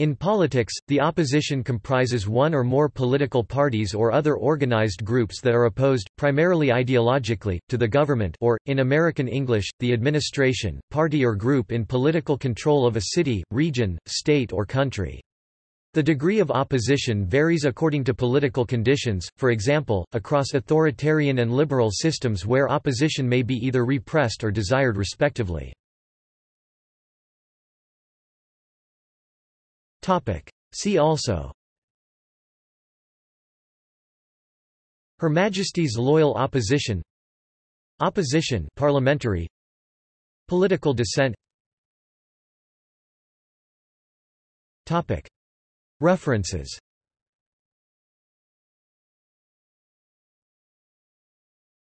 In politics, the opposition comprises one or more political parties or other organized groups that are opposed, primarily ideologically, to the government or, in American English, the administration, party or group in political control of a city, region, state or country. The degree of opposition varies according to political conditions, for example, across authoritarian and liberal systems where opposition may be either repressed or desired respectively. See also. Her Majesty's Loyal Opposition. Opposition parliamentary. Political dissent. Topic. References